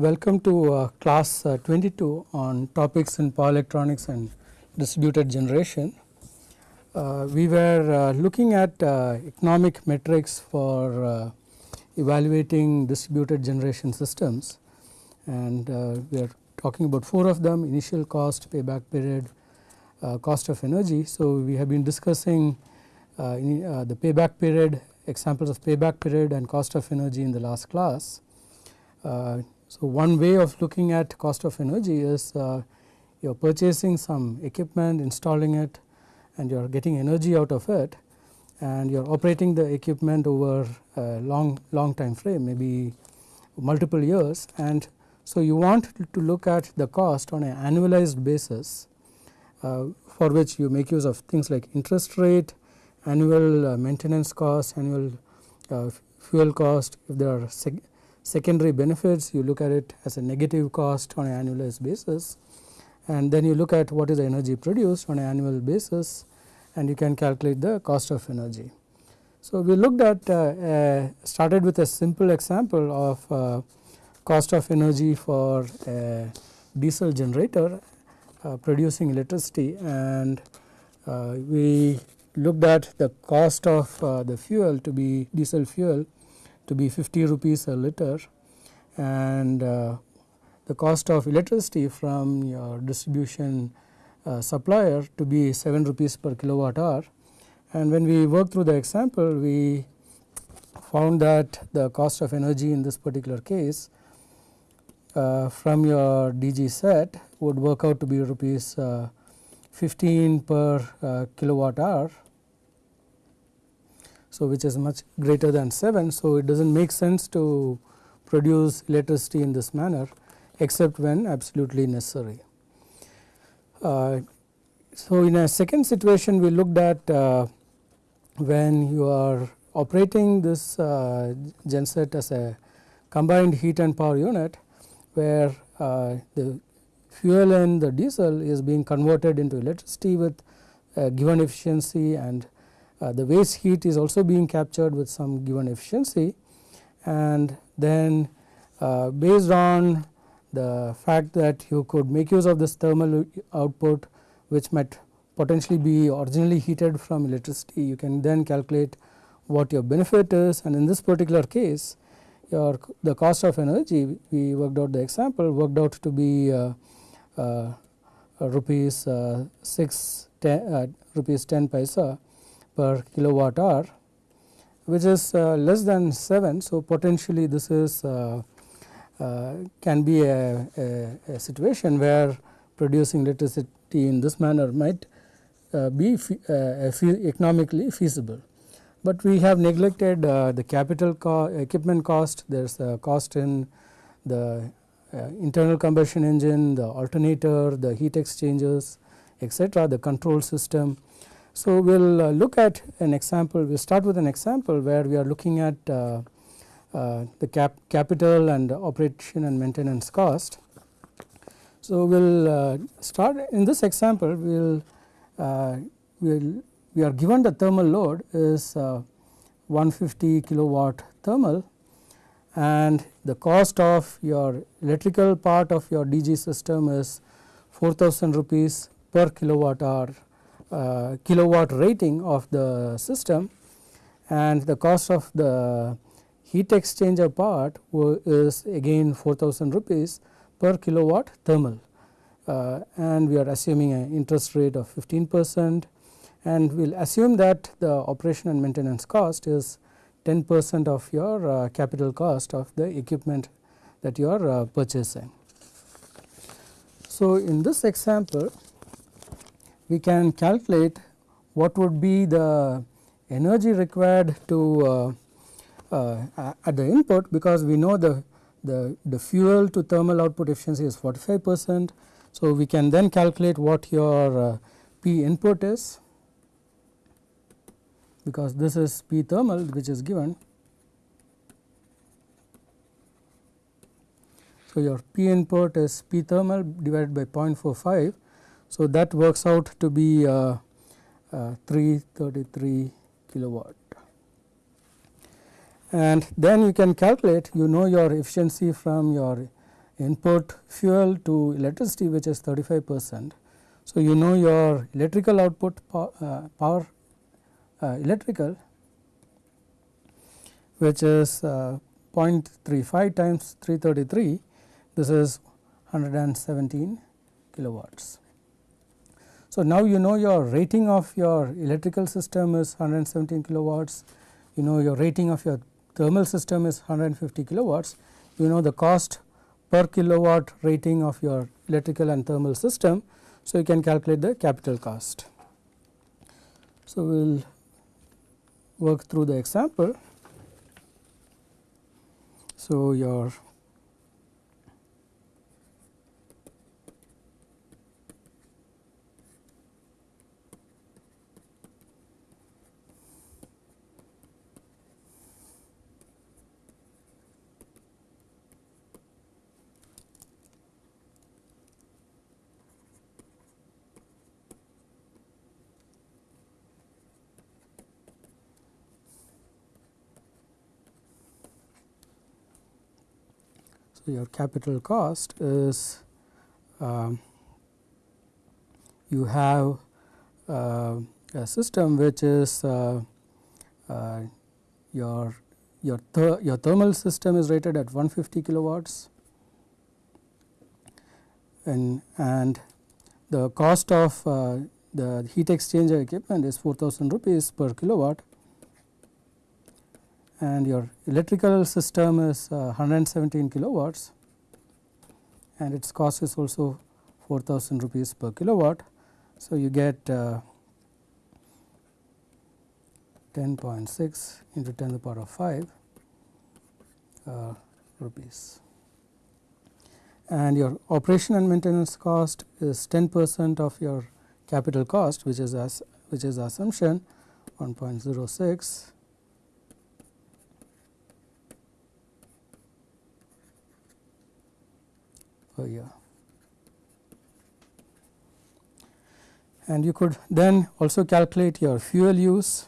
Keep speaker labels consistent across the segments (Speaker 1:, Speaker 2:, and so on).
Speaker 1: welcome to uh, class uh, 22 on topics in power electronics and distributed generation. Uh, we were uh, looking at uh, economic metrics for uh, evaluating distributed generation systems and we are talking about four of them initial cost, payback period, cost of energy. So, we have been discussing in, the payback period examples of payback period and cost of energy in the last class. Uh, so, one way of looking at cost of energy is uh, you are purchasing some equipment, installing it and you are getting energy out of it and you are operating the equipment over a long, long time frame maybe multiple years. And so you want to look at the cost on an annualized basis uh, for which you make use of things like interest rate, annual uh, maintenance cost, annual uh, fuel cost. If there are secondary benefits you look at it as a negative cost on an annualized basis. And then you look at what is the energy produced on an annual basis and you can calculate the cost of energy. So, we looked at uh, uh, started with a simple example of uh, cost of energy for a diesel generator uh, producing electricity. And uh, we looked at the cost of uh, the fuel to be diesel fuel to be 50 rupees a liter and uh, the cost of electricity from your distribution uh, supplier to be 7 rupees per kilowatt hour. And when we worked through the example we found that the cost of energy in this particular case uh, from your DG set would work out to be rupees uh, 15 per uh, kilowatt hour so, which is much greater than 7. So, it does not make sense to produce electricity in this manner except when absolutely necessary. Uh, so, in a second situation we looked at uh, when you are operating this uh, genset as a combined heat and power unit where uh, the fuel and the diesel is being converted into electricity with given efficiency and uh, the waste heat is also being captured with some given efficiency. And then uh, based on the fact that you could make use of this thermal output which might potentially be originally heated from electricity you can then calculate what your benefit is. And in this particular case your the cost of energy we worked out the example worked out to be uh, uh, rupees uh, 6 10, uh, rupees 10 paisa per kilowatt hour which is uh, less than 7. So, potentially this is uh, uh, can be a, a, a, situation where producing electricity in this manner might uh, be uh, economically feasible. But we have neglected uh, the capital co equipment cost, there is a cost in the internal combustion engine, the alternator, the heat exchangers etc., the control system so, we will uh, look at an example, we will start with an example where we are looking at uh, uh, the cap capital and operation and maintenance cost. So, we will uh, start in this example. We will uh, we'll, we are given the thermal load is uh, 150 kilowatt thermal and the cost of your electrical part of your DG system is 4000 rupees per kilowatt hour uh, kilowatt rating of the system and the cost of the heat exchanger part is again 4000 rupees per kilowatt thermal uh, and we are assuming an interest rate of 15 percent and we will assume that the operation and maintenance cost is 10 percent of your uh, capital cost of the equipment that you are uh, purchasing. So, in this example we can calculate what would be the energy required to uh, uh, at the input because we know the, the, the fuel to thermal output efficiency is 45 percent. So, we can then calculate what your uh, P input is because this is P thermal which is given. So, your P input is P thermal divided by 0.45 so, that works out to be uh, uh, 333 kilowatt and then you can calculate you know your efficiency from your input fuel to electricity which is 35 percent. So, you know your electrical output power, uh, power uh, electrical which is uh, 0.35 times 333 this is 117 kilowatts. So, now you know your rating of your electrical system is 117 kilowatts, you know your rating of your thermal system is 150 kilowatts, you know the cost per kilowatt rating of your electrical and thermal system. So, you can calculate the capital cost. So, we will work through the example. So, your your capital cost is um, you have uh, a system which is uh, uh, your your th your thermal system is rated at 150 kilowatts. And and the cost of uh, the heat exchanger equipment is 4000 rupees per kilowatt and your electrical system is uh, 117 kilowatts and its cost is also 4000 rupees per kilowatt. So, you get uh, 10.6 into 10 to the power of 5 uh, rupees and your operation and maintenance cost is 10 percent of your capital cost which is as which is assumption 1.06 per year. And you could then also calculate your fuel use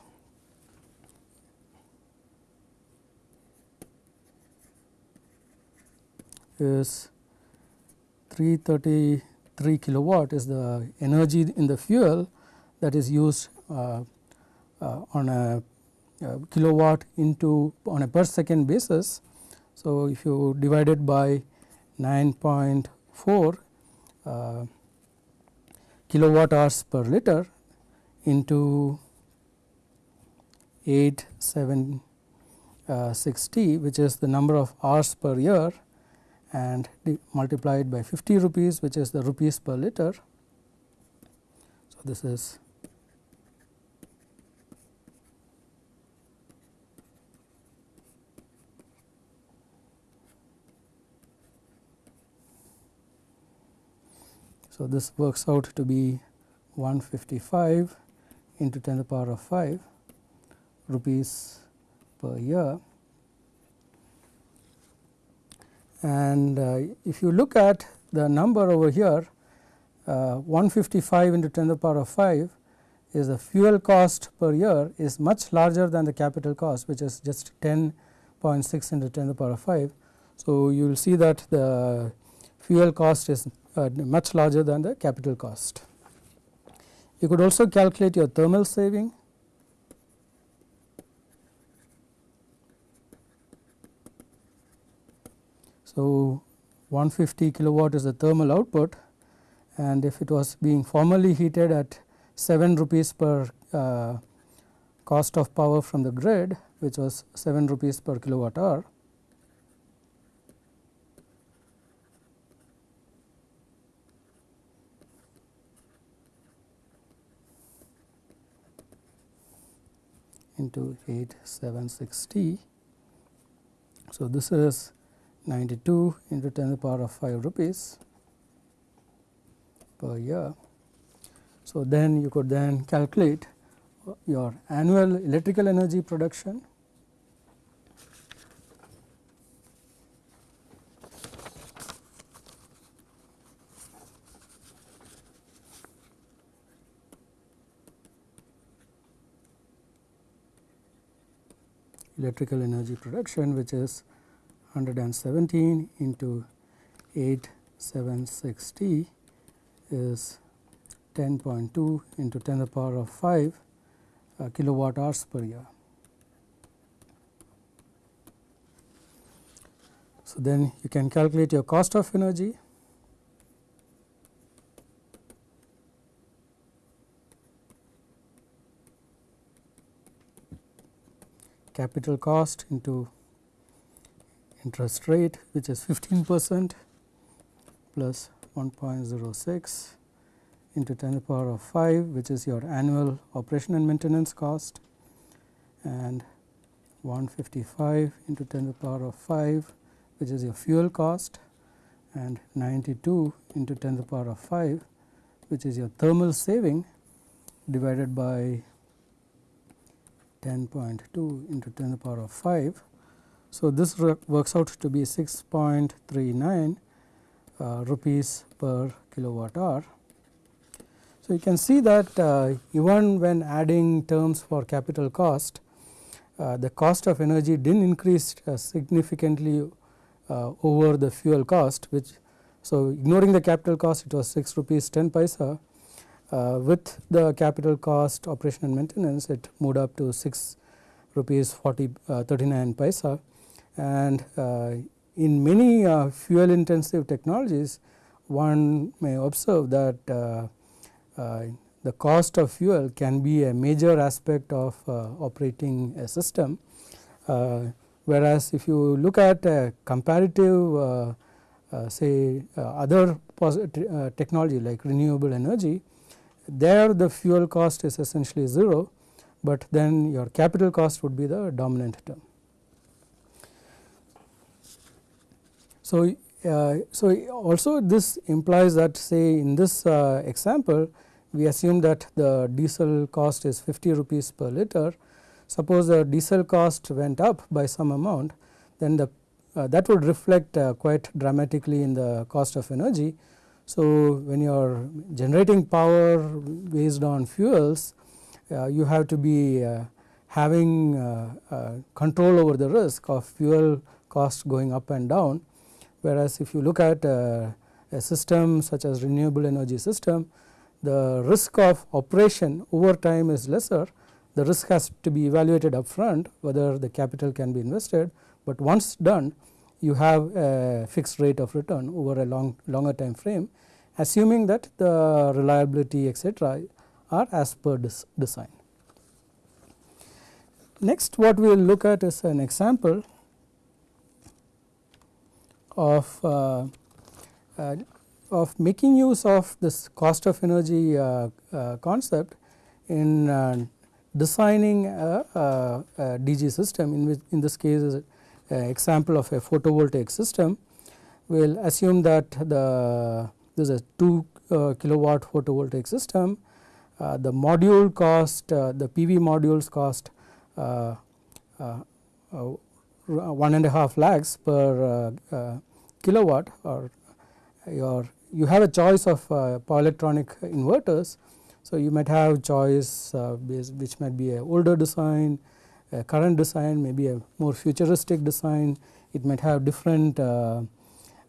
Speaker 1: is 333 kilowatt is the energy in the fuel that is used uh, uh, on a, a, kilowatt into on a per second basis. So, if you divide it by 9.4 uh, kilowatt hours per liter into 8760 uh, which is the number of hours per year and multiplied by 50 rupees which is the rupees per liter. So, this is So, this works out to be 155 into 10 to the power of 5 rupees per year. And uh, if you look at the number over here uh, 155 into 10 to the power of 5 is the fuel cost per year is much larger than the capital cost which is just 10.6 into 10 to the power of 5. So, you will see that the fuel cost is uh, much larger than the capital cost. You could also calculate your thermal saving. So, 150 kilowatt is the thermal output and if it was being formally heated at 7 rupees per uh, cost of power from the grid which was 7 rupees per kilowatt hour into 8760. So, this is 92 into 10 to the power of 5 rupees per year. So, then you could then calculate your annual electrical energy production electrical energy production which is 117 into 876T is 10.2 into 10 to the power of 5 uh, kilowatt hours per year. So, then you can calculate your cost of energy capital cost into interest rate which is 15 percent plus 1.06 into 10 to the power of 5 which is your annual operation and maintenance cost and 155 into 10 to the power of 5 which is your fuel cost and 92 into 10 to the power of 5 which is your thermal saving divided by 10.2 into 10 to the power of 5. So, this works out to be 6.39 uh, rupees per kilowatt hour. So, you can see that uh, even when adding terms for capital cost, uh, the cost of energy did not increase uh, significantly uh, over the fuel cost which. So, ignoring the capital cost it was 6 rupees 10 paisa with the capital cost operation and maintenance it moved up to 6 rupees 40 uh, 39 paisa. And uh, in many uh, fuel intensive technologies one may observe that uh, uh, the cost of fuel can be a major aspect of operating a system. Whereas if you look at a comparative say other technology like renewable energy there the fuel cost is essentially 0, but then your capital cost would be the dominant term. So, uh, so also this implies that say in this uh, example we assume that the diesel cost is 50 rupees per liter. Suppose the diesel cost went up by some amount then the uh, that would reflect uh, quite dramatically in the cost of energy so, when you are generating power based on fuels, uh, you have to be uh, having uh, uh, control over the risk of fuel cost going up and down. Whereas, if you look at uh, a system such as renewable energy system, the risk of operation over time is lesser. The risk has to be evaluated upfront whether the capital can be invested, but once done you have a fixed rate of return over a long longer time frame assuming that the reliability etc., are as per design. Next what we will look at is an example of uh, uh, of making use of this cost of energy uh, uh concept in uh, designing a, a, a, DG system in which in this case example of a photovoltaic system. We will assume that the this is a 2 uh, kilowatt photovoltaic system. Uh, the module cost, uh, the PV modules cost uh, uh, one and a half lakhs per kilowatt or your you have a choice of power electronic inverters. So, you might have choice which might be a older design, current design, maybe a more futuristic design, it might have different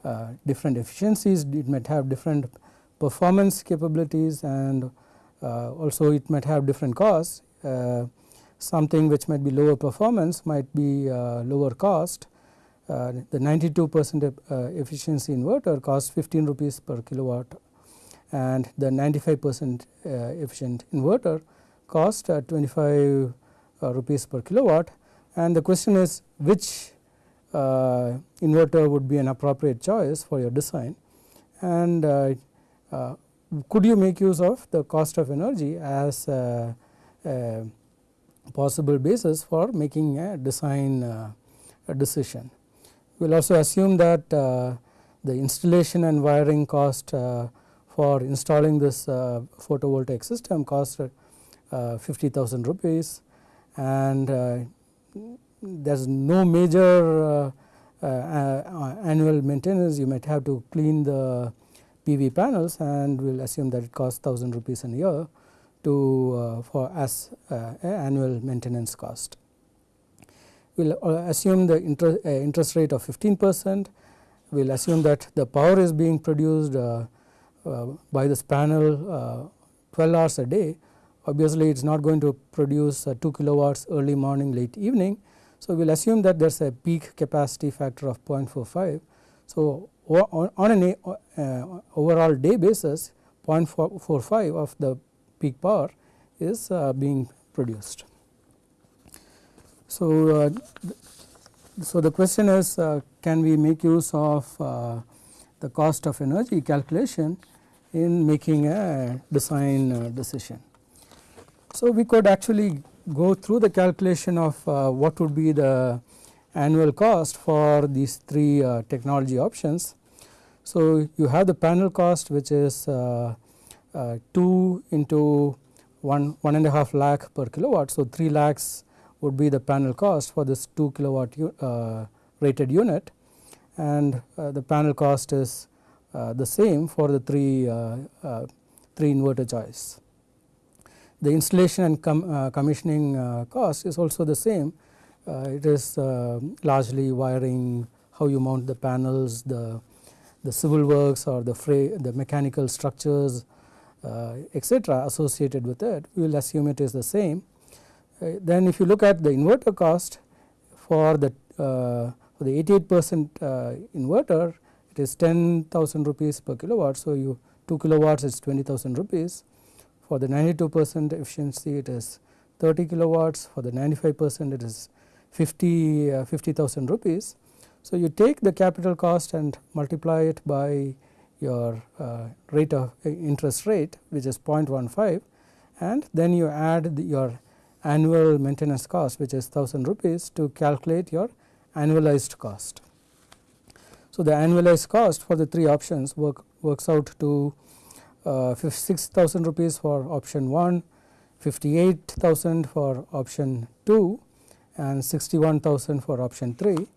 Speaker 1: uh, different efficiencies, it might have different performance capabilities and uh, also it might have different costs. Uh, something which might be lower performance might be lower cost. the 92 percent efficiency inverter costs 15 rupees per kilowatt and the 95 percent efficient inverter cost 25 rupees per kilowatt. And the question is which uh, inverter would be an appropriate choice for your design? And uh, uh, could you make use of the cost of energy as a, a possible basis for making a design a decision. We will also assume that the installation and wiring cost for installing this photovoltaic system cost 50,000 rupees and there is no major uh, uh, uh, annual maintenance. You might have to clean the PV panels and we will assume that it costs 1000 rupees a year to for as annual maintenance cost. We will assume the interest, interest rate of 15 percent. We will assume that the power is being produced uh, uh, by this panel uh, 12 hours a day obviously it is not going to produce 2 kilowatts early morning late evening. So, we will assume that there is a peak capacity factor of 0.45. So, on an uh, overall day basis 0.45 of the peak power is uh, being produced. So, uh, so the question is can we make use of the cost of energy calculation in making a design decision. So, we could actually go through the calculation of uh, what would be the annual cost for these three uh, technology options. So, you have the panel cost which is uh, uh 2 into 1 one and a half lakh per kilowatt. So, 3 lakhs would be the panel cost for this 2 kilowatt uh, rated unit and uh, the panel cost is the same for the three, three inverter choice. The installation and com, uh, commissioning uh, cost is also the same. Uh, it is largely wiring, how you mount the panels, the the civil works or the the mechanical structures, etc. associated with it. We will assume it is the same. then, if you look at the inverter cost for the for the 88 percent inverter, it is 10,000 rupees per kilowatt. So, you 2 kilowatts is 20,000 rupees for the 92 percent efficiency it is 30 kilowatts, for the 95 percent it is 50 uh, 50,000 rupees. So, you take the capital cost and multiply it by your uh, rate of uh, interest rate which is 0.15 and then you add the, your annual maintenance cost which is 1000 rupees to calculate your annualized cost. So, the annualized cost for the three options work works out to uh, 6,000 rupees for option 1, 58,000 for option 2 and 61,000 for option 3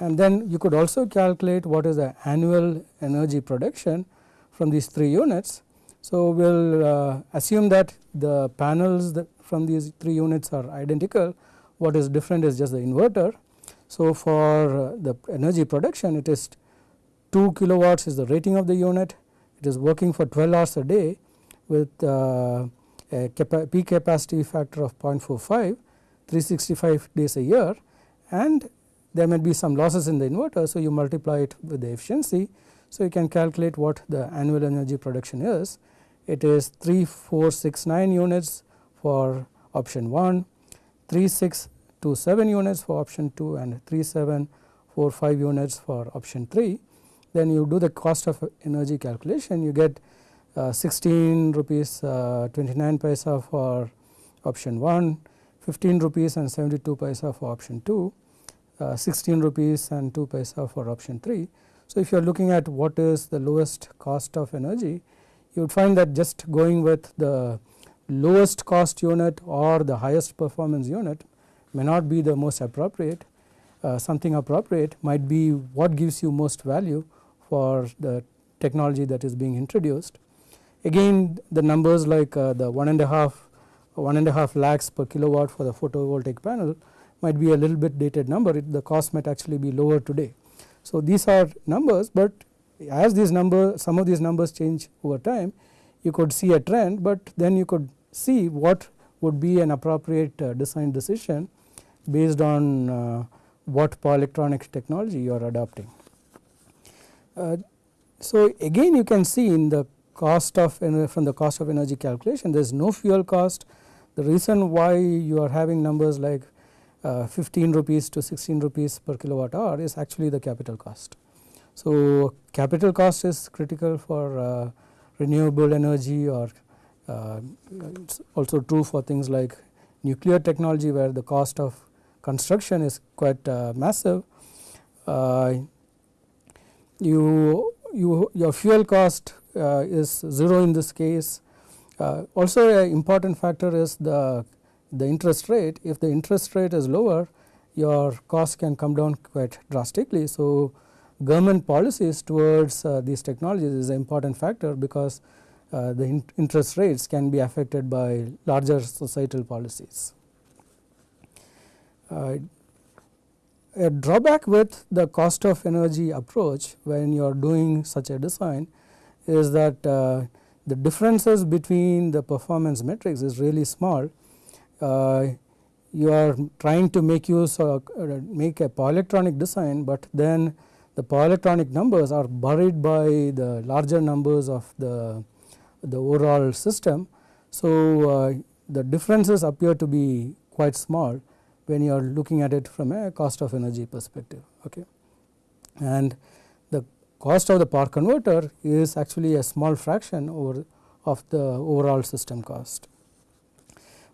Speaker 1: and then you could also calculate what is the annual energy production from these three units. So, we will uh, assume that the panels that from these three units are identical what is different is just the inverter. So, for uh, the energy production it is 2 kilowatts is the rating of the unit it is working for 12 hours a day with uh, a capa peak capacity factor of 0.45 365 days a year and there may be some losses in the inverter. So, you multiply it with the efficiency. So, you can calculate what the annual energy production is. It is 3469 units for option 1, 3627 units for option 2 and 3745 units for option 3 then you do the cost of energy calculation you get uh, 16 rupees uh, 29 paisa for option 1, 15 rupees and 72 paisa for option 2, uh, 16 rupees and 2 paisa for option 3. So, if you are looking at what is the lowest cost of energy you would find that just going with the lowest cost unit or the highest performance unit may not be the most appropriate. Uh, something appropriate might be what gives you most value for the technology that is being introduced. Again the numbers like uh, the one and a half one and a half lakhs per kilowatt for the photovoltaic panel might be a little bit dated number it, the cost might actually be lower today. So, these are numbers, but as these numbers some of these numbers change over time you could see a trend, but then you could see what would be an appropriate uh, design decision based on uh, what power electronics technology you are adopting. Uh, so, again you can see in the cost of from the cost of energy calculation there is no fuel cost. The reason why you are having numbers like uh, 15 rupees to 16 rupees per kilowatt hour is actually the capital cost. So, capital cost is critical for uh, renewable energy or uh, also true for things like nuclear technology where the cost of construction is quite uh, massive. Uh, you, you your fuel cost uh, is 0 in this case. Uh, also an important factor is the, the interest rate. If the interest rate is lower your cost can come down quite drastically. So, government policies towards uh, these technologies is an important factor because uh, the in interest rates can be affected by larger societal policies. A drawback with the cost of energy approach when you are doing such a design is that uh, the differences between the performance metrics is really small. Uh, you are trying to make use of uh, make a power electronic design, but then the power electronic numbers are buried by the larger numbers of the, the overall system. So, uh, the differences appear to be quite small when you are looking at it from a cost of energy perspective. Okay. And the cost of the power converter is actually a small fraction over of the overall system cost.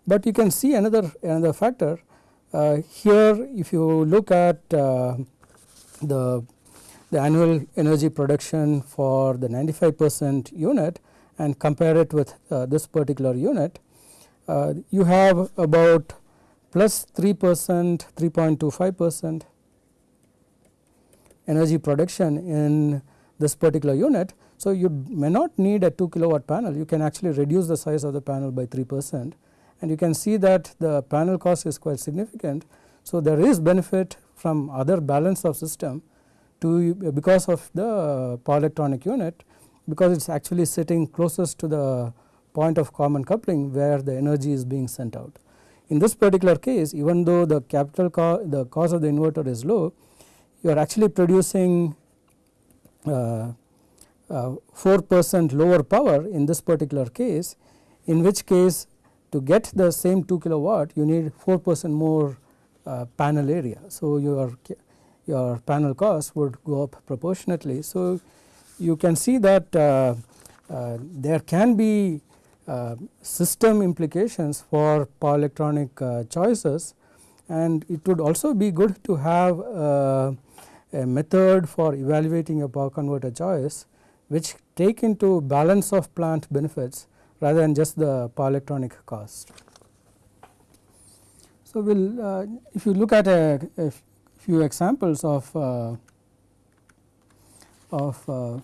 Speaker 1: But you can see another another factor uh, here if you look at uh, the the annual energy production for the 95 percent unit and compare it with uh, this particular unit, uh, you have about plus 3 percent 3.25 percent energy production in this particular unit. So, you may not need a 2 kilowatt panel you can actually reduce the size of the panel by 3 percent and you can see that the panel cost is quite significant. So, there is benefit from other balance of system to because of the power electronic unit because it is actually sitting closest to the point of common coupling where the energy is being sent out. In this particular case even though the capital co the cost of the inverter is low you are actually producing uh, uh, 4 percent lower power in this particular case in which case to get the same 2 kilowatt you need 4 percent more uh, panel area. So, your your panel cost would go up proportionately. So, you can see that uh, uh, there can be system implications for power electronic uh, choices and it would also be good to have uh, a method for evaluating a power converter choice which take into balance of plant benefits rather than just the power electronic cost. So, we will uh, if you look at a, a few examples of uh, of uh,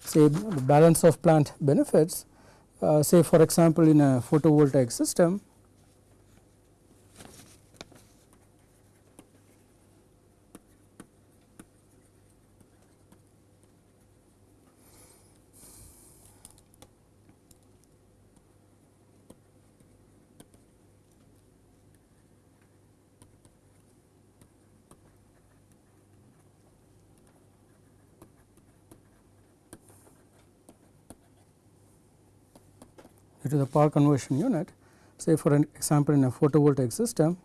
Speaker 1: say balance of plant benefits Uh, say for example in a photovoltaic system to the power conversion unit say for an example in a photovoltaic system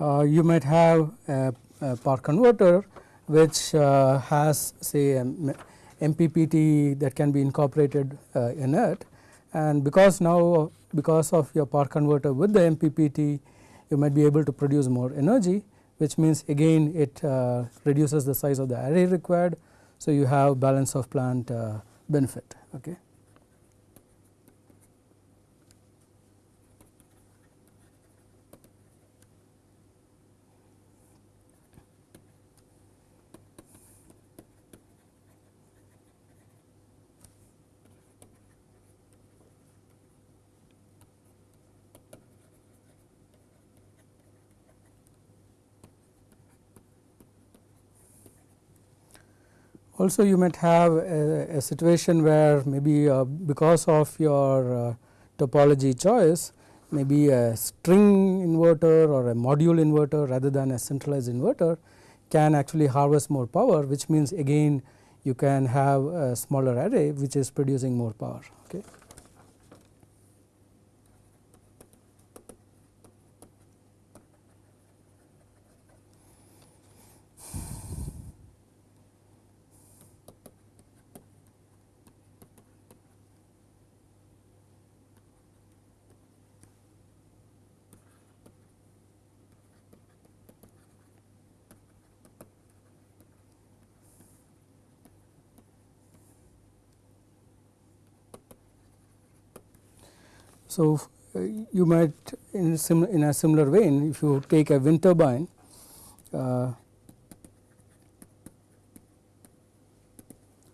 Speaker 1: uh, you might have a, a, power converter which uh, has say a MPPT that can be incorporated uh, in it. And because now because of your power converter with the MPPT you might be able to produce more energy which means again it uh, reduces the size of the array required. So, you have balance of plant uh, benefit. Okay. Also you might have a, a situation where maybe uh, because of your uh, topology choice maybe a string inverter or a module inverter rather than a centralized inverter can actually harvest more power which means again you can have a smaller array which is producing more power. Okay. So, uh, you might in, sim in a similar vein if you take a wind turbine uh,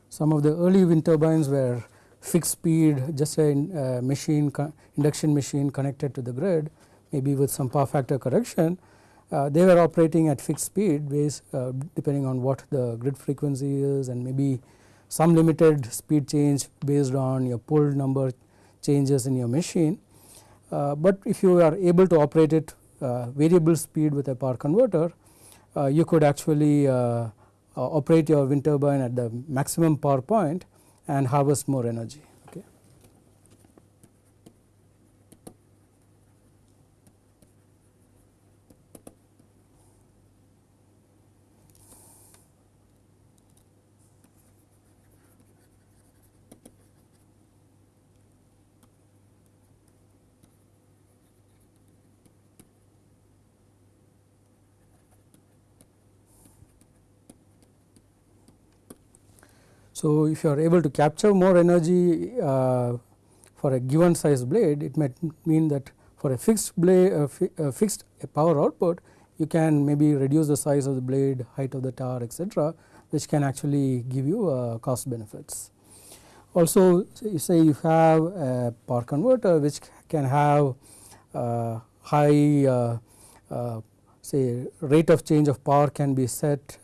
Speaker 1: some of the early wind turbines were fixed speed just a uh, machine induction machine connected to the grid maybe with some power factor correction. Uh, they were operating at fixed speed based uh, depending on what the grid frequency is and maybe some limited speed change based on your pole number changes in your machine. Uh, but if you are able to operate it uh, variable speed with a power converter uh, you could actually operate your wind turbine at the maximum power point and harvest more energy. So, if you are able to capture more energy uh, for a given size blade it might mean that for a fixed blade uh, fi uh, fixed power output you can maybe reduce the size of the blade height of the tower etc which can actually give you uh, cost benefits. Also say you have a power converter which can have uh, high uh, say rate of change of power can be set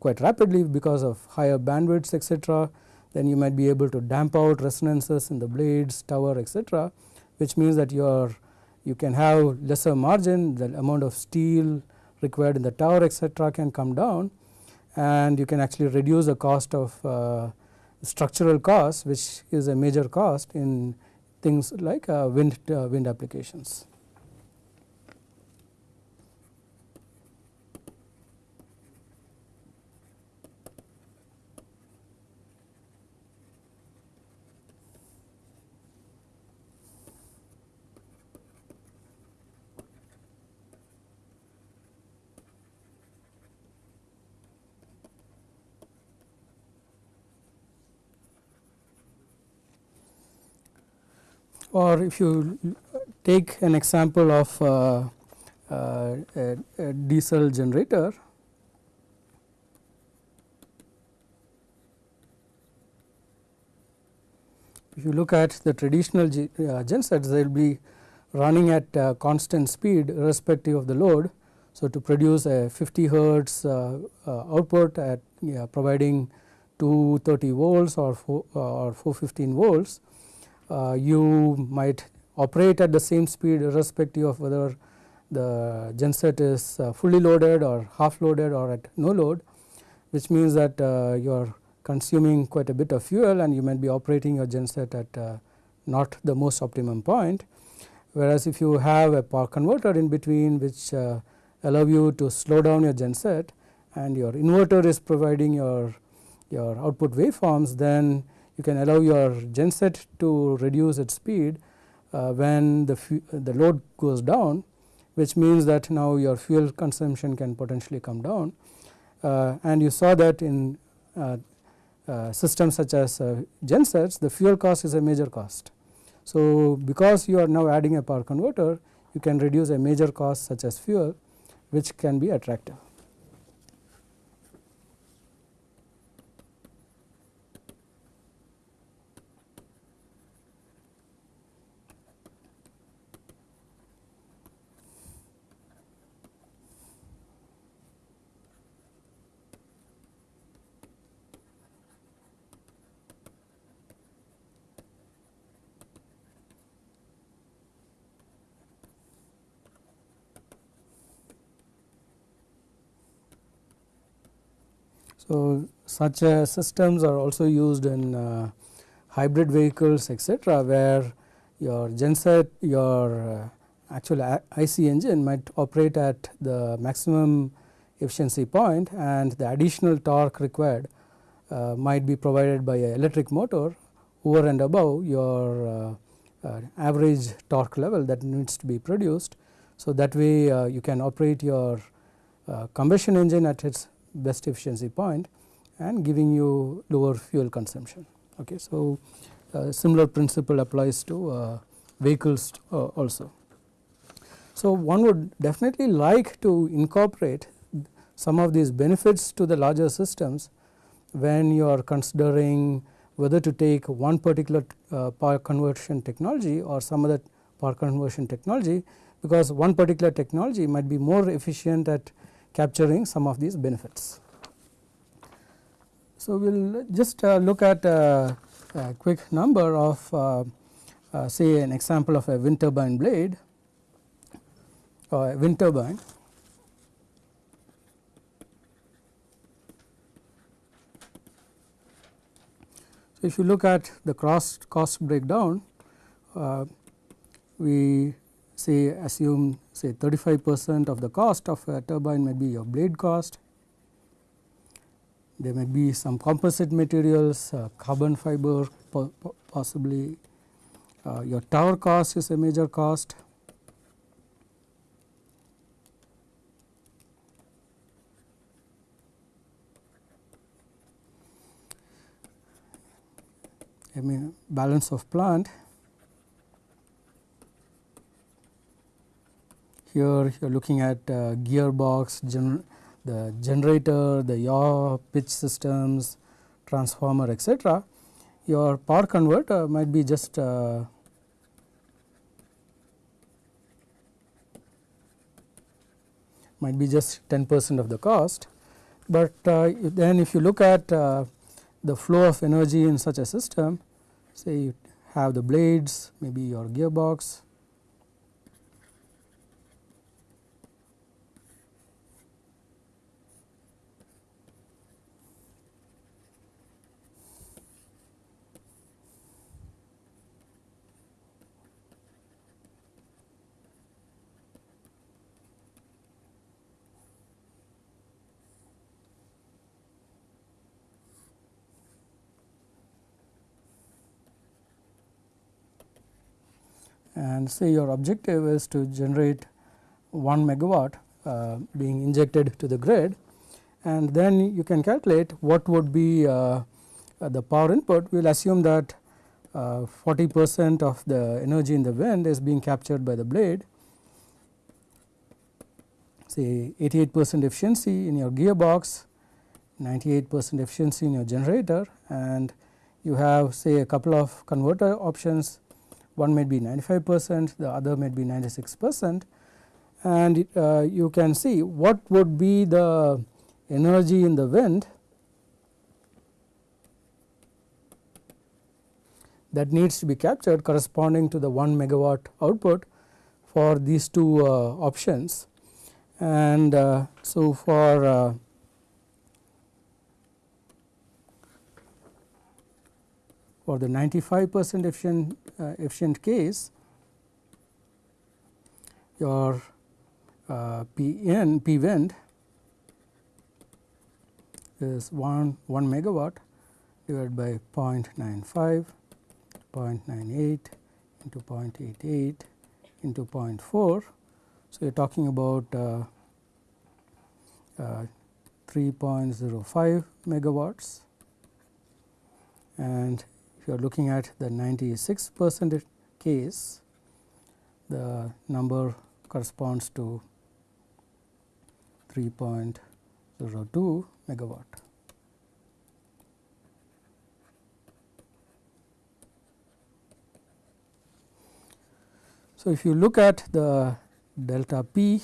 Speaker 1: quite rapidly because of higher bandwidths etc. then you might be able to damp out resonances in the blades tower etc. which means that you are you can have lesser margin the amount of steel required in the tower etc. can come down and you can actually reduce the cost of uh, structural cost which is a major cost in things like uh, wind uh, wind applications. Or if you take an example of uh, uh, a, a, diesel generator if you look at the traditional uh, gensets they will be running at uh, constant speed irrespective of the load. So, to produce a 50 hertz uh, uh, output at yeah, providing 230 volts or, four, or 415 volts uh, you might operate at the same speed irrespective of whether the genset is uh, fully loaded or half loaded or at no load which means that uh, you are consuming quite a bit of fuel and you might be operating your genset at uh, not the most optimum point. Whereas if you have a power converter in between which uh, allow you to slow down your genset and your inverter is providing your, your output waveforms then you can allow your genset to reduce its speed uh, when the, the load goes down which means that now your fuel consumption can potentially come down uh, and you saw that in uh, uh systems such as uh, gensets the fuel cost is a major cost. So, because you are now adding a power converter you can reduce a major cost such as fuel which can be attractive. So, such uh, systems are also used in uh, hybrid vehicles etc., where your genset your uh, actual IC engine might operate at the maximum efficiency point and the additional torque required uh, might be provided by an electric motor over and above your uh, uh, average torque level that needs to be produced. So, that way you can operate your combustion engine at its best efficiency point and giving you lower fuel consumption. Okay. So, uh, similar principle applies to uh, vehicles uh, also. So, one would definitely like to incorporate some of these benefits to the larger systems when you are considering whether to take one particular uh, power conversion technology or some other power conversion technology because one particular technology might be more efficient at capturing some of these benefits. So, we will just uh, look at uh, a quick number of uh, uh, say an example of a wind turbine blade or a wind turbine. So, if you look at the cost cost breakdown, uh, we say assume say 35 percent of the cost of a turbine may be your blade cost. There may be some composite materials, uh, carbon fiber po possibly uh, your tower cost is a major cost. I mean balance of plant. Here you are looking at uh, gearbox, gener the generator, the yaw, pitch systems, transformer etc. Your power converter might be just uh, might be just 10 percent of the cost, but uh, then if you look at uh, the flow of energy in such a system say you have the blades maybe your gearbox and say your objective is to generate 1 megawatt uh, being injected to the grid. And then you can calculate what would be uh, uh the power input. We will assume that uh, 40 percent of the energy in the wind is being captured by the blade. Say 88 percent efficiency in your gearbox, 98 percent efficiency in your generator. And you have say a couple of converter options one may be 95 percent, the other may be 96 percent and uh, you can see what would be the energy in the wind that needs to be captured corresponding to the 1 megawatt output for these two uh, options. And uh, so, for uh, for the 95 percent efficient, efficient case your uh, P n P wind is 1 1 megawatt divided by 0.95 0.98 into 0.88 into 0.4. So, you are talking about uh, uh, 3.05 megawatts and you are looking at the 96 percent case, the number corresponds to 3.02 megawatt. So, if you look at the delta P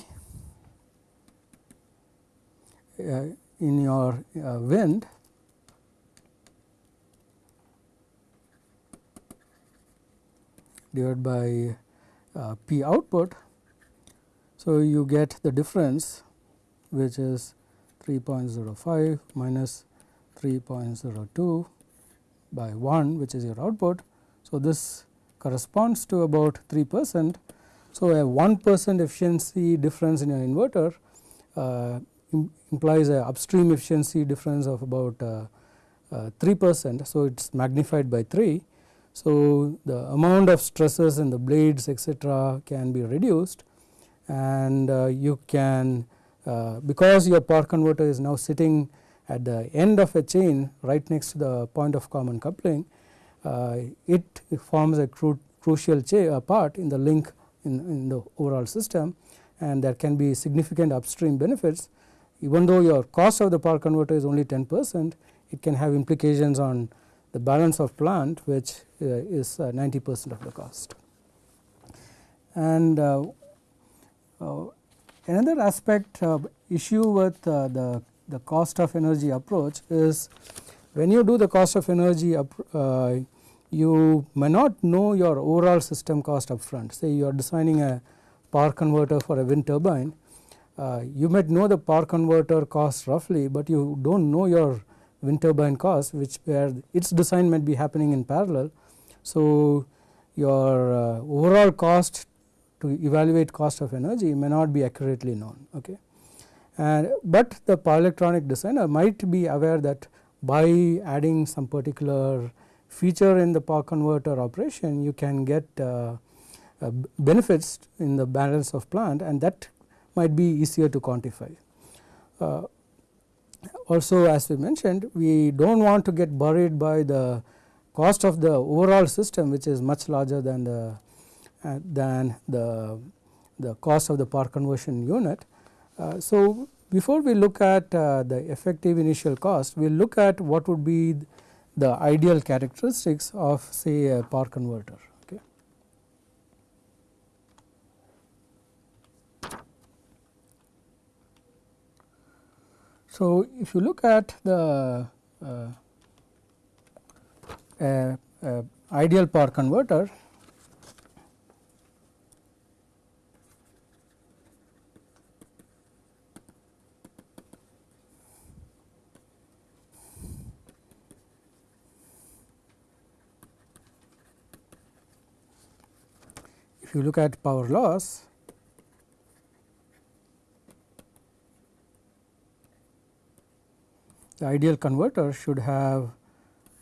Speaker 1: uh, in your uh, wind divided by uh, P output. So, you get the difference which is 3.05 minus 3.02 by 1 which is your output. So, this corresponds to about 3 percent. So, a 1 percent efficiency difference in your inverter uh, implies a upstream efficiency difference of about uh, uh, 3 percent. So, it is magnified by 3 so, the amount of stresses in the blades etc., can be reduced and uh, you can uh, because your power converter is now sitting at the end of a chain right next to the point of common coupling, uh, it forms a cru crucial uh, part in the link in, in the overall system and there can be significant upstream benefits even though your cost of the power converter is only 10 percent it can have implications on the balance of plant which uh, is 90 percent of the cost. And another aspect issue with the, the cost of energy approach is when you do the cost of energy uh, you may not know your overall system cost upfront say you are designing a power converter for a wind turbine uh, you might know the power converter cost roughly but you do not know your wind turbine cost which where its design might be happening in parallel. So, your uh, overall cost to evaluate cost of energy may not be accurately known. Okay. And, but the power electronic designer might be aware that by adding some particular feature in the power converter operation you can get uh, uh, benefits in the balance of plant and that might be easier to quantify. Uh, also as we mentioned we do not want to get buried by the cost of the overall system which is much larger than the uh, than the the cost of the power conversion unit. Uh, so, before we look at uh, the effective initial cost, we will look at what would be the ideal characteristics of say a power converter. Okay. So, if you look at the uh, uh, ideal power converter, if you look at power loss, the ideal converter should have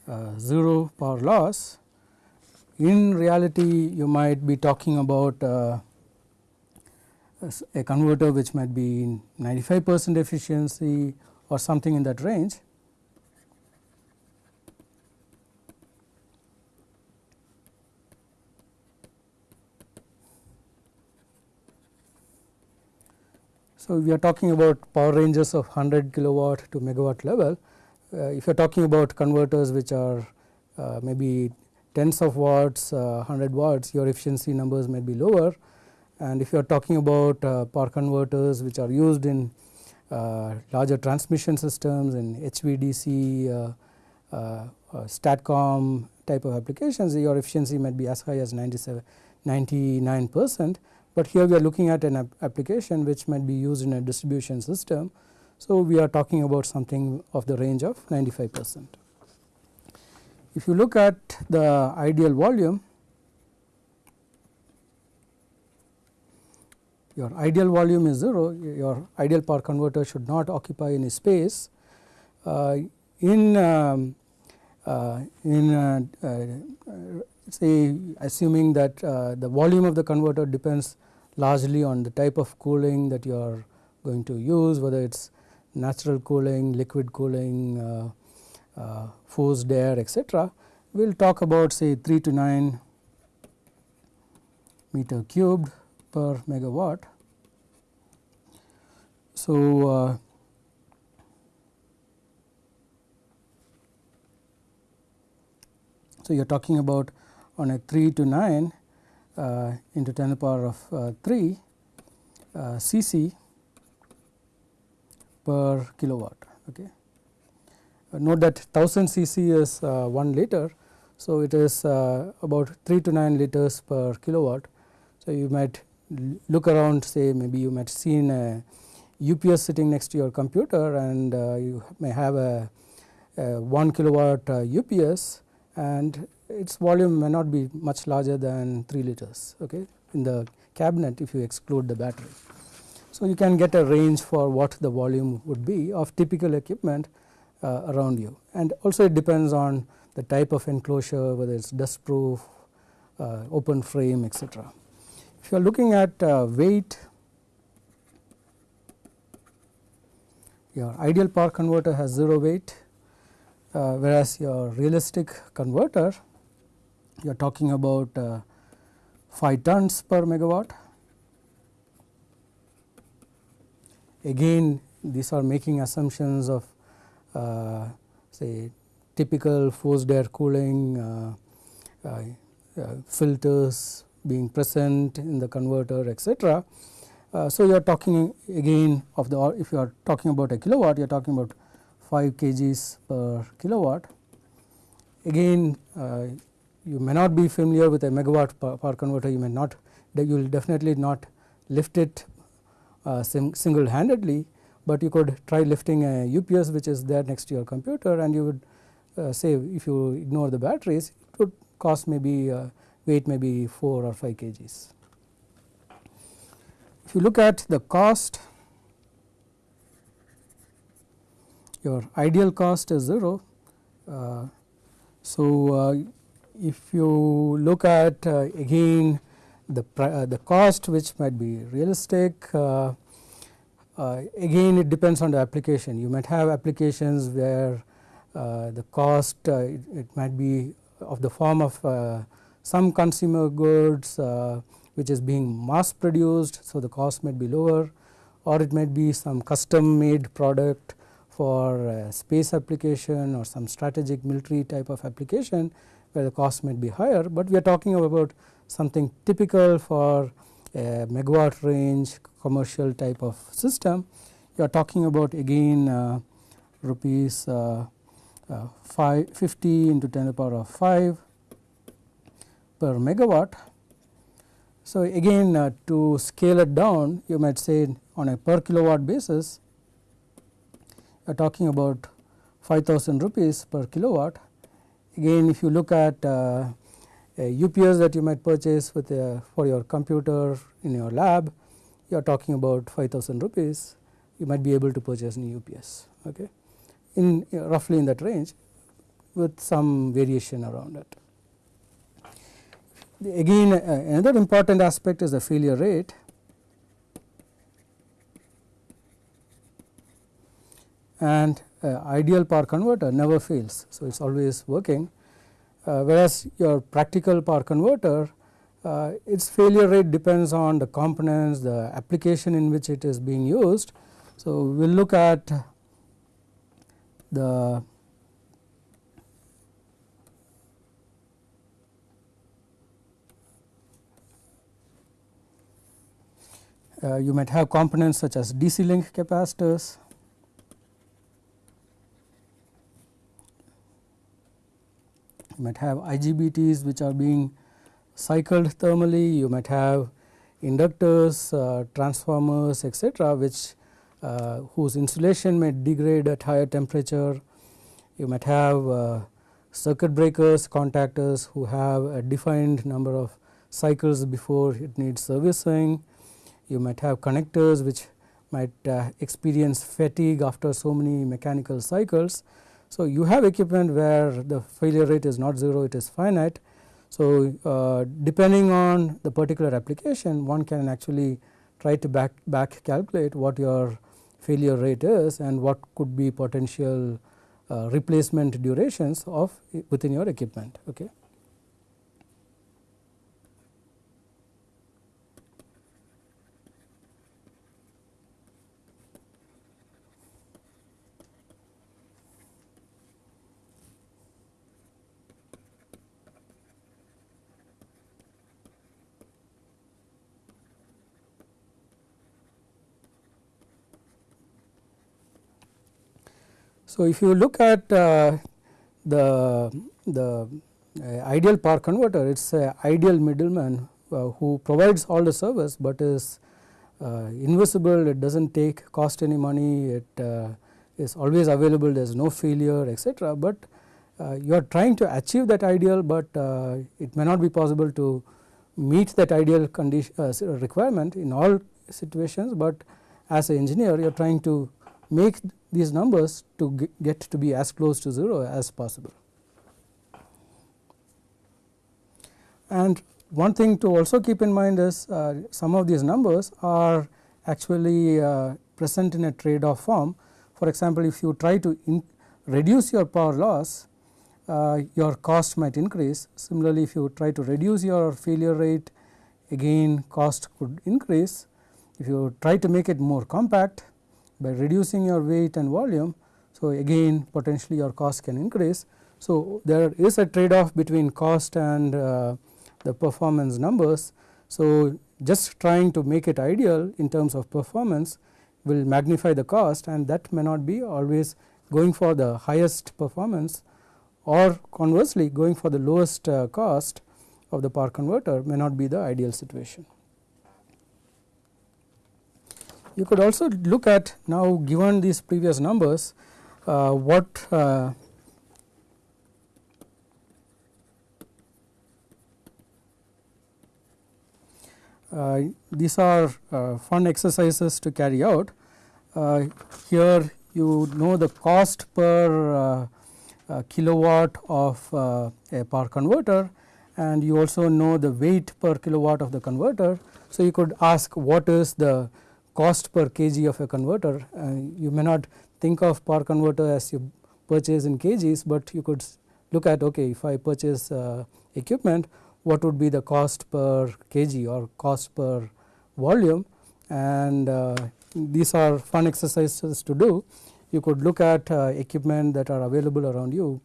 Speaker 1: uh, 0 power loss. In reality, you might be talking about uh, a converter which might be 95 percent efficiency or something in that range. So, we are talking about power ranges of 100 kilowatt to megawatt level. Uh, if you are talking about converters which are uh, maybe tens of watts, uh, 100 watts, your efficiency numbers may be lower. And if you are talking about uh, power converters which are used in uh, larger transmission systems in HVDC, uh, STATCOM type of applications, your efficiency might be as high as 97, 99 percent but here we are looking at an application which might be used in a distribution system. So, we are talking about something of the range of 95 percent. If you look at the ideal volume, your ideal volume is 0, your ideal power converter should not occupy any space. Uh, in um, uh, in uh, uh say assuming that uh, the volume of the converter depends largely on the type of cooling that you are going to use whether it is natural cooling, liquid cooling, uh, uh, forced air etc. We will talk about say 3 to 9 meter cubed per megawatt. So, uh, so you are talking about on a 3 to 9 uh, into 10 to the power of uh, 3 uh, cc per kilowatt. Okay. note that 1000 cc is 1 liter. So, it is about 3 to 9 liters per kilowatt. So, you might look around say maybe you might see in a UPS sitting next to your computer and uh, you may have a, a 1 kilowatt uh, UPS and its volume may not be much larger than 3 liters okay, in the cabinet if you exclude the battery. So, you can get a range for what the volume would be of typical equipment uh, around you and also it depends on the type of enclosure whether it is dust proof, uh, open frame etc. If you are looking at uh, weight, your ideal power converter has 0 weight uh, whereas your realistic converter you are talking about uh, 5 tons per megawatt. Again these are making assumptions of uh, say typical forced air cooling, uh, uh, filters being present in the converter etc. Uh, so, you are talking again of the if you are talking about a kilowatt you are talking about 5 kgs per kilowatt. Again uh, you may not be familiar with a megawatt power converter you may not you will definitely not lift it uh, single handedly, but you could try lifting a UPS which is there next to your computer and you would uh, say if you ignore the batteries it would cost maybe uh, weight maybe 4 or 5 kgs. If you look at the cost your ideal cost is 0. Uh, so, uh, if you look at uh, again the uh, the cost which might be realistic uh, uh, again it depends on the application. You might have applications where the cost it, it, might be of the form of some consumer goods which is being mass produced so the cost might be lower or it might be some custom made product for space application or some strategic military type of application where the cost might be higher, but we are talking about something typical for a megawatt range commercial type of system. You are talking about again uh, rupees uh, uh, 5 50 into 10 to the power of 5 per megawatt. So, again uh, to scale it down you might say on a per kilowatt basis you are talking about 5000 rupees per kilowatt. Again if you look at uh, a UPS that you might purchase with a, for your computer in your lab you are talking about 5000 rupees. You might be able to purchase new UPS okay? In uh, roughly in that range with some variation around it. Again uh, another important aspect is the failure rate. And uh, ideal power converter never fails. So, it is always working uh, whereas your practical power converter uh, its failure rate depends on the components, the application in which it is being used. So, we will look at the uh, you might have components such as DC link capacitors, you might have IGBTs which are being cycled thermally, you might have inductors, uh, transformers etc., which uh, whose insulation may degrade at higher temperature. You might have uh, circuit breakers, contactors who have a defined number of cycles before it needs servicing. You might have connectors which might uh, experience fatigue after so many mechanical cycles. So, you have equipment where the failure rate is not 0 it is finite. So, uh, depending on the particular application one can actually try to back, back calculate what your failure rate is and what could be potential uh, replacement durations of within your equipment. Okay. So, if you look at uh, the, the uh, ideal power converter it is a ideal middleman uh, who provides all the service, but is uh, invisible. It does not take cost any money. It is always available. There is no failure etc., but you are trying to achieve that ideal, but it may not be possible to meet that ideal condition requirement in all situations, but as an engineer you are trying to make these numbers to get to be as close to 0 as possible. And one thing to also keep in mind is uh, some of these numbers are actually uh, present in a trade off form. For example, if you try to reduce your power loss, uh, your cost might increase. Similarly, if you try to reduce your failure rate, again cost could increase. If you try to make it more compact, by reducing your weight and volume. So, again potentially your cost can increase. So, there is a trade off between cost and uh, the performance numbers. So, just trying to make it ideal in terms of performance will magnify the cost and that may not be always going for the highest performance or conversely going for the lowest uh, cost of the power converter may not be the ideal situation. You could also look at now given these previous numbers uh, what uh, uh, these are uh, fun exercises to carry out. Uh, here you know the cost per kilowatt of a power converter and you also know the weight per kilowatt of the converter. So, you could ask what is the cost per kg of a converter uh, you may not think of power converter as you purchase in kgs, but you could look at okay if I purchase uh, equipment what would be the cost per kg or cost per volume and uh, these are fun exercises to do. You could look at equipment that are available around you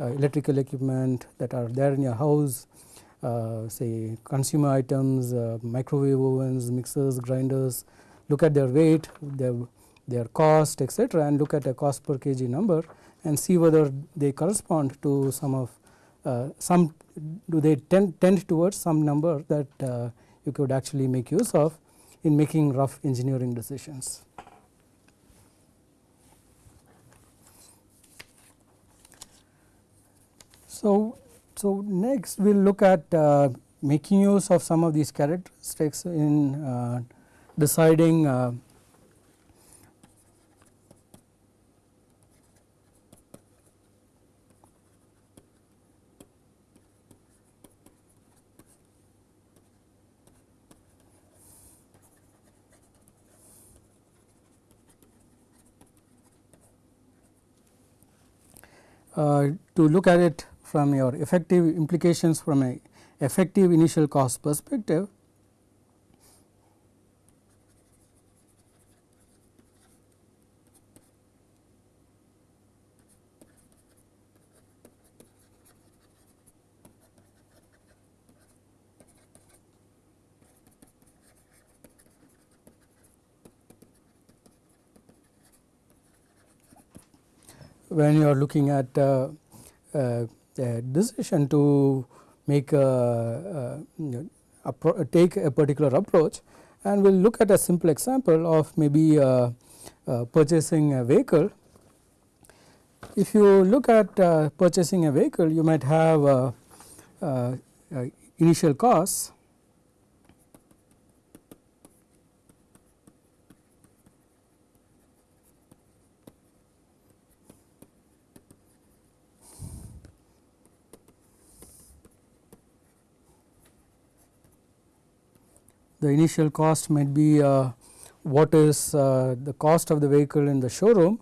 Speaker 1: uh, electrical equipment that are there in your house uh, say consumer items, uh, microwave ovens, mixers, grinders, look at their weight, their, their cost etc., and look at a cost per kg number and see whether they correspond to some of uh, some do they tend, tend towards some number that uh, you could actually make use of in making rough engineering decisions. So, so next we will look at uh, making use of some of these characteristics in uh, deciding uh, uh, to look at it from your effective implications from a effective initial cost perspective. When you are looking at uh, uh, a decision to make a, take a particular approach and we will look at a simple example of maybe uh, uh, purchasing a vehicle. If you look at uh, purchasing a vehicle you might have initial costs the initial cost might be uh, what is uh, the cost of the vehicle in the showroom.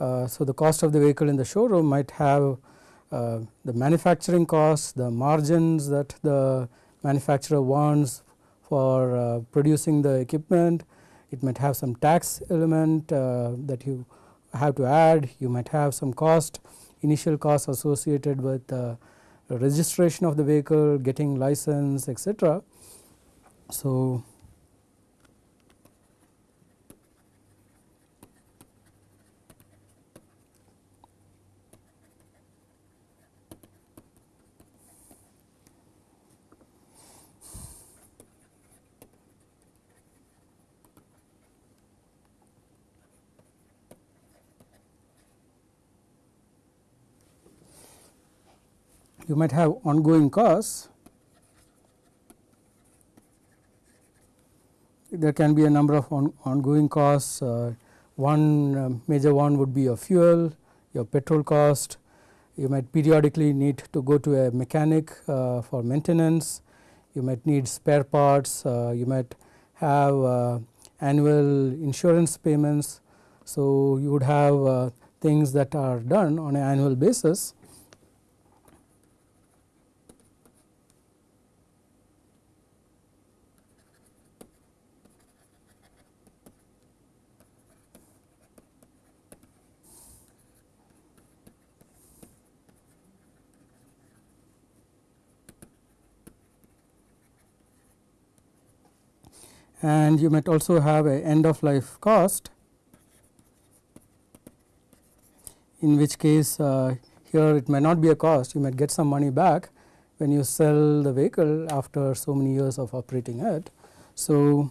Speaker 1: Uh, so, the cost of the vehicle in the showroom might have the manufacturing costs, the margins that the manufacturer wants for producing the equipment. It might have some tax element that you have to add, you might have some cost initial costs associated with registration of the vehicle, getting license etc. So, you might have ongoing costs there can be a number of on, ongoing costs. Uh, one uh, major one would be your fuel, your petrol cost. You might periodically need to go to a mechanic uh, for maintenance. You might need spare parts. Uh, you might have uh, annual insurance payments. So, you would have uh, things that are done on an annual basis and you might also have a end of life cost in which case uh, here it may not be a cost you might get some money back when you sell the vehicle after so many years of operating it. So,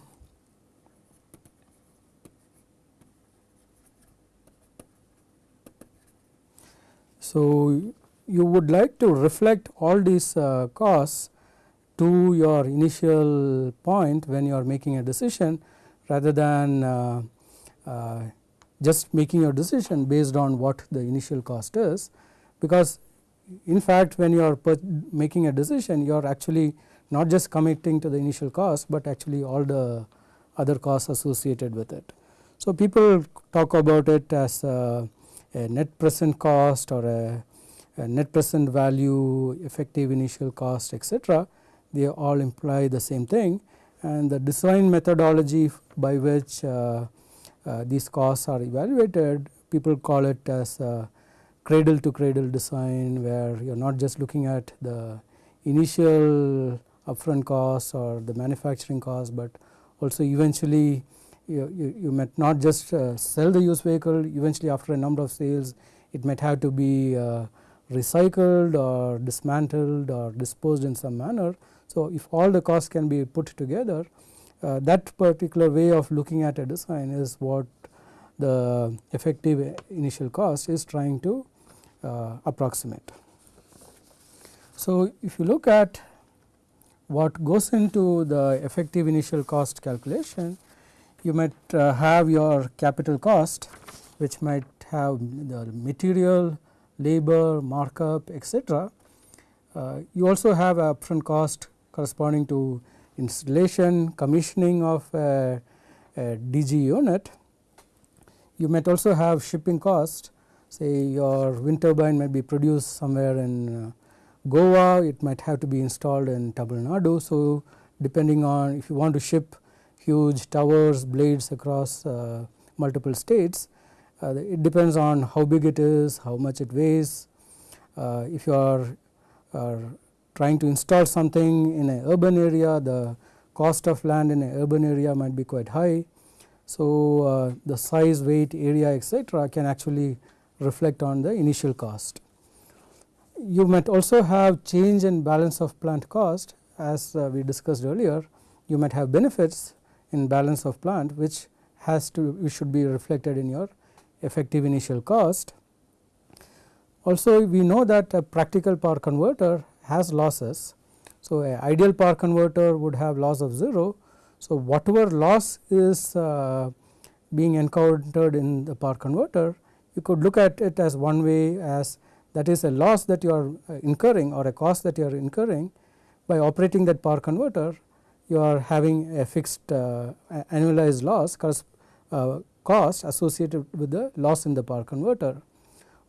Speaker 1: so you would like to reflect all these uh, costs to your initial point when you are making a decision rather than uh, uh, just making your decision based on what the initial cost is because in fact when you are making a decision you are actually not just committing to the initial cost, but actually all the other costs associated with it. So, people talk about it as a, a net present cost or a, a, net present value, effective initial cost etc. They all imply the same thing and the design methodology by which uh, uh, these costs are evaluated people call it as cradle to cradle design where you are not just looking at the initial upfront costs or the manufacturing costs, but also eventually you, you, you might not just uh, sell the used vehicle eventually after a number of sales it might have to be uh, recycled or dismantled or disposed in some manner. So, if all the costs can be put together uh, that particular way of looking at a design is what the effective initial cost is trying to uh, approximate. So, if you look at what goes into the effective initial cost calculation, you might uh, have your capital cost which might have the material, labor, markup etc. Uh, you also have upfront cost corresponding to installation, commissioning of a, a DG unit. You might also have shipping cost say your wind turbine might be produced somewhere in uh, Goa, it might have to be installed in Tamil Nadu. So, depending on if you want to ship huge towers, blades across uh, multiple states, uh, it depends on how big it is, how much it weighs. Uh, if you are, are, trying to install something in an urban area, the cost of land in an urban area might be quite high. So, uh, the size, weight, area etc., can actually reflect on the initial cost you might also have change in balance of plant cost as uh, we discussed earlier you might have benefits in balance of plant which has to which should be reflected in your effective initial cost. Also we know that a practical power converter has losses. So, a ideal power converter would have loss of 0. So, whatever loss is uh, being encountered in the power converter you could look at it as one way as that is a loss that you are uh, incurring or a cost that you are incurring by operating that power converter you are having a fixed uh, annualized loss uh, cost associated with the loss in the power converter.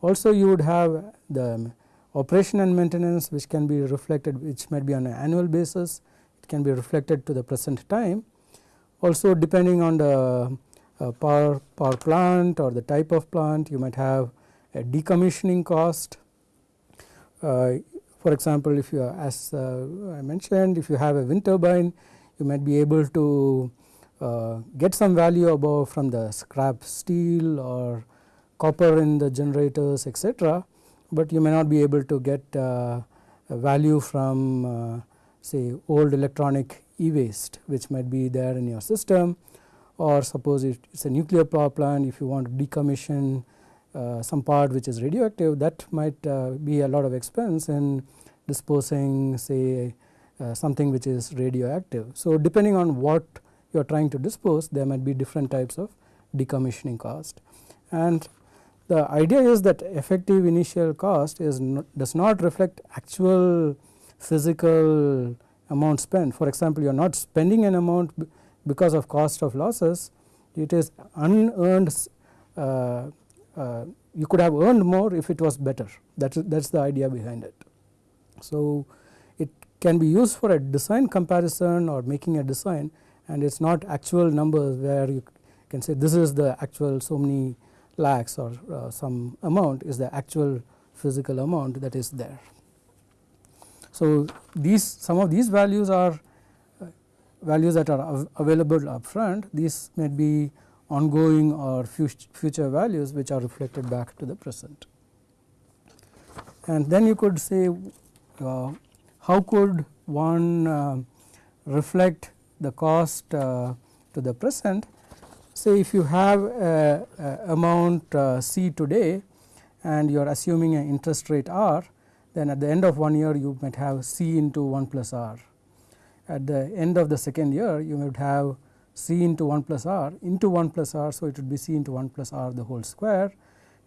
Speaker 1: Also you would have the operation and maintenance which can be reflected which might be on an annual basis it can be reflected to the present time. Also depending on the uh, power, power plant or the type of plant you might have a decommissioning cost. Uh, for example, if you are, as uh, I mentioned if you have a wind turbine you might be able to uh, get some value above from the scrap steel or copper in the generators etc., but you may not be able to get value from say old electronic e-waste which might be there in your system or suppose it is a nuclear power plant if you want to decommission uh, some part which is radioactive that might uh, be a lot of expense in disposing say uh, something which is radioactive. So, depending on what you are trying to dispose there might be different types of decommissioning cost and the idea is that effective initial cost is does not reflect actual physical amount spent. For example, you are not spending an amount because of cost of losses, it is unearned uh, uh, you could have earned more if it was better that is that is the idea behind it. So, it can be used for a design comparison or making a design and it is not actual numbers where you can say this is the actual so many lakhs or uh, some amount is the actual physical amount that is there. So, these some of these values are uh, values that are av available upfront these may be ongoing or future values which are reflected back to the present. And then you could say uh, how could one uh, reflect the cost uh, to the present. Say if you have a, a amount uh, C today and you are assuming an interest rate R then at the end of one year you might have C into 1 plus R. At the end of the second year you might have C into 1 plus R into 1 plus R. So, it would be C into 1 plus R the whole square.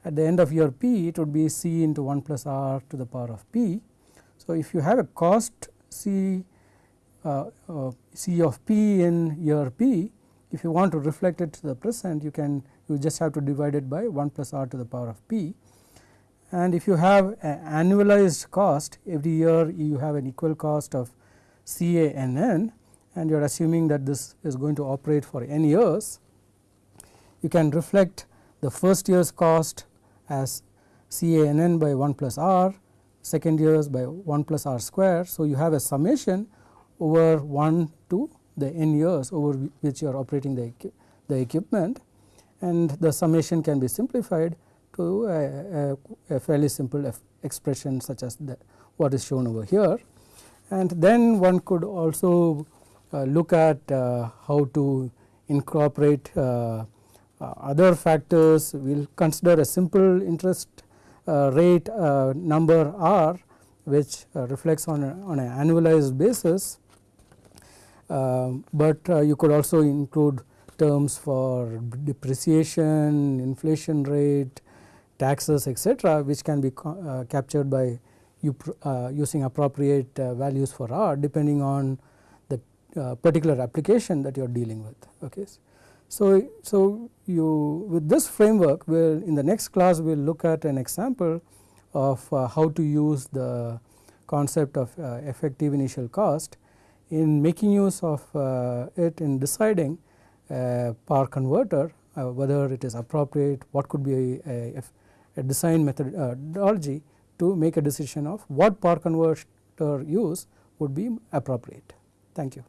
Speaker 1: At the end of year P it would be C into 1 plus R to the power of P. So, if you have a cost C uh, uh, C of P in year P if you want to reflect it to the present you can you just have to divide it by 1 plus R to the power of P and if you have an annualized cost every year you have an equal cost of C A N N and you are assuming that this is going to operate for n years you can reflect the first year's cost as C A N N by 1 plus R second years by 1 plus R square. So, you have a summation over 1 to the n years over which you are operating the, the equipment and the summation can be simplified to a, a, a fairly simple expression such as the, what is shown over here. And then one could also uh, look at uh, how to incorporate uh, uh other factors. We will consider a simple interest uh, rate uh, number R which reflects on, a, on an annualized basis but uh, you could also include terms for depreciation, inflation rate, taxes etc., which can be uh, captured by you uh, using appropriate values for R depending on the particular application that you are dealing with. Okay. So, so you with this framework will in the next class we will look at an example of how to use the concept of effective initial cost in making use of uh, it in deciding power converter uh, whether it is appropriate, what could be a, a, a design methodology to make a decision of what power converter use would be appropriate. Thank you.